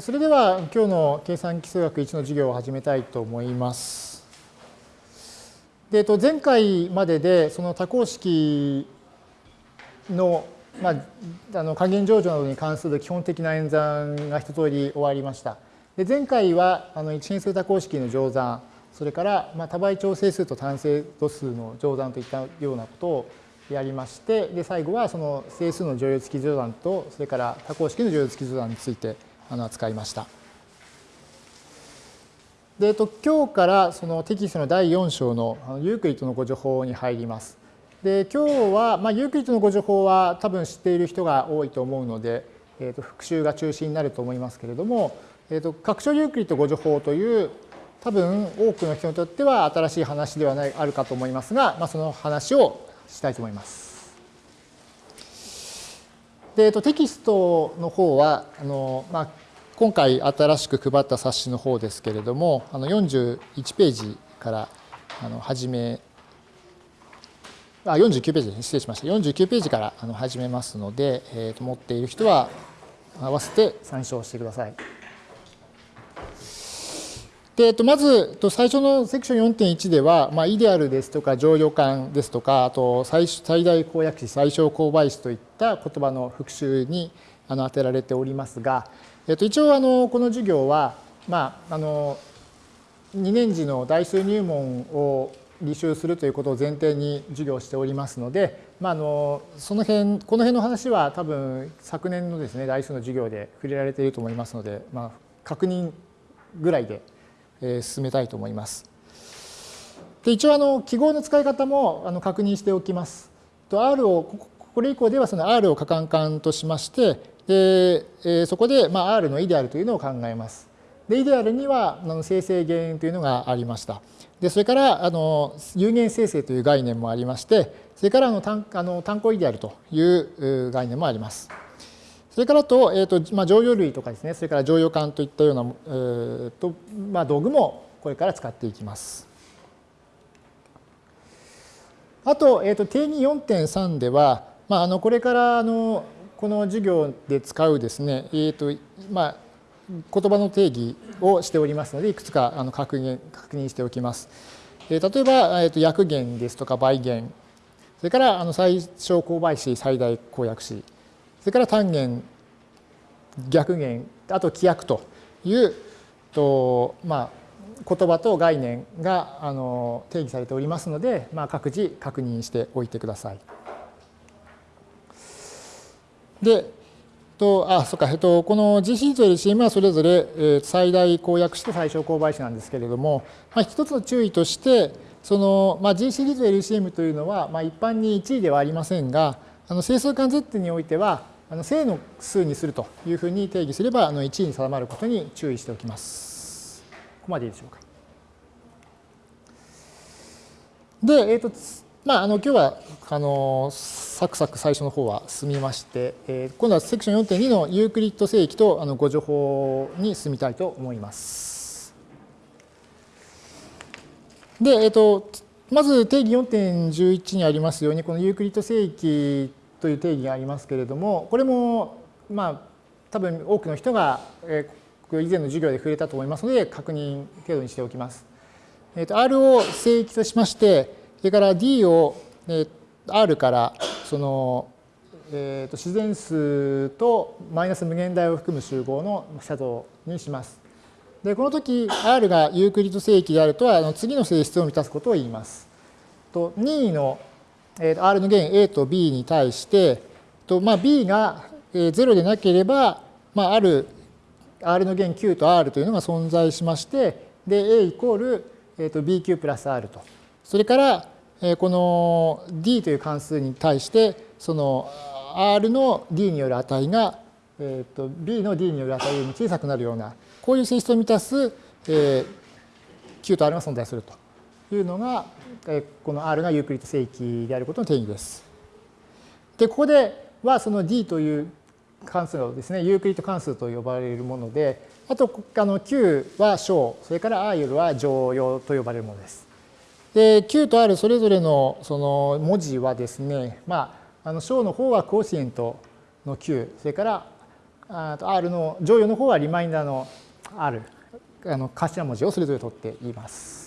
それでは今日の計算基数学1の授業を始めたいと思います。で前回まででその多項式の,、まあ、あの加減乗除などに関する基本的な演算が一通り終わりました。で前回はあの一変数多項式の乗算それからまあ多倍調整数と単精度数の乗算といったようなことをやりましてで最後はその整数の乗用付き乗算とそれから多項式の乗用付き乗算についてあの扱いました。で、えっと、今日からそのテキストの第4章のユークリッドの互除法に入ります。で、今日は、まあ、ユークリッドの互除法は多分知っている人が多いと思うので、えっと、復習が中心になると思いますけれども、えっと、拡張ユークリッド互除法という多分多くの人にとっては新しい話ではないあるかと思いますが、まあ、その話をしたいと思います。で、えっと、テキストの方はあの、まあ、今回新しく配った冊子の方ですけれどもあの41ページからあの始めあ49ページです失礼しました49ページからあの始めますので、えー、と持っている人は合わせて参照してください。で、えっと、まず、最初のセクション4.1では、まあ、イデアルですとか、常用感ですとか、あと最、最大公約詞、最小公倍詞といった言葉の復習にあの当てられておりますが、えっと、一応、あの、この授業は、まあ、あの、2年次の代数入門を履修するということを前提に授業しておりますので、まあ、あのその辺この辺の話は多分昨年のですね代数の授業で触れられていると思いますので、まあ、確認ぐらいで進めたいと思います。で一応あの記号の使い方もあの確認しておきます。と R をこれ以降ではその R を可感感としましてでそこでまあ R のイデアルというのを考えます。でイデアルにはあの生成原因というのがありました。でそれからあの有限生成という概念もありましてそれからあの単あの単項イデアルという概念もあります。それからと、えーとまあ、常用類とかですね、それから常用感といったような、えーとまあ、道具もこれから使っていきます。あと、えーと、定義4.3では、まあ、あのこれからあのこの授業で使うですね、えーとまあ、言葉の定義をしておりますので、いくつかあの確認確認しておきます。えー、例えば、えーと、約元ですとか倍元、それからあの最小公倍詞、最大公約詞、それから単元、逆元、あと規約というと、まあ、言葉と概念があの定義されておりますので、まあ、各自確認しておいてください。で、とあそうか、えっと、この GC と LCM はそれぞれ、え、最大公約詞と最小公倍詞なんですけれども、まあ、一つの注意としてその、まあ、G シリーズ LCM というのは、まあ、一般に1位ではありませんがあの整数間 Z においてはあの正の数にするというふうに定義すればあの1に定まることに注意しておきます。ここまでいいでしょうか。で、えーとまあ、あの今日はあのサクサク最初の方は進みまして、えー、今度はセクション4.2のユークリッド正規とあのご情報に進みたいと思います。で、えーと、まず定義4.11にありますようにこのユークリッド正規という定義がありますけれども、これもまあ多分多くの人が以前の授業で触れたと思いますので、確認程度にしておきます。えー、と R を正規としまして、それから D を、え R からその、えー、と自然数とマイナス無限大を含む集合の写像にします。で、この時 R がユークリッド正規であるとは、あの次の性質を満たすことを言います。と任意の R の弦 A と B に対して、まあ、B が0でなければ、まあ、ある R の弦 Q と R というのが存在しまして、で、A イコール、えー、と BQ プラス R と。それから、この D という関数に対して、その R の D による値が、えー、と B の D による値よりも小さくなるような、こういう性質を満たす、えー、Q と R が存在すると。いうのが、この R がユークリッド整域であることの定義です。で、ここではその D という関数をですね、ユークリッド関数と呼ばれるもので、あとあの Q は商、それから R は常用と呼ばれるものです。で、Q と R それぞれのその文字はですね、まあ、あの商の方は quotient の Q、それからあと R の剰余の方は remainder の R あの頭文字をそれぞれ取っています。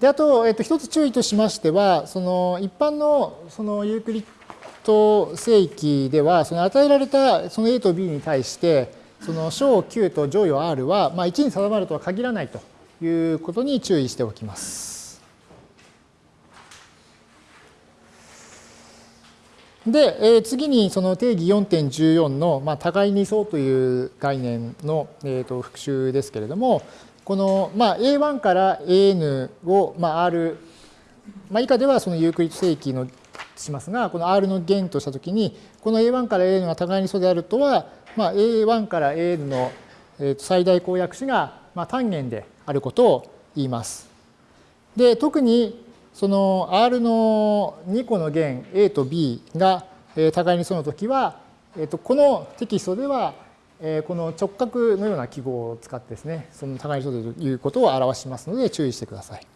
であと、えっと、一つ注意としましてはその一般のそのユークリッド正規ではその与えられたその A と B に対してその小 Q と乗与 R は、まあ、1に定まるとは限らないということに注意しておきます。で、えー、次にその定義4.14の、まあ、互いに相という概念の、えー、と復習ですけれども、この、まあ、A1 から AN を、まあ、R、まあ、以下ではそのユークリッド正規のしますが、この R の弦としたときに、この A1 から AN が互いに素であるとは、まあ、A1 から AN の最大公約子が、まあ、単元であることを言います。で、特にその R の2個の弦 A と B が互いにその時は、えっとこのテキストではこの直角のような記号を使ってですね、その互いにということを表しますので注意してください。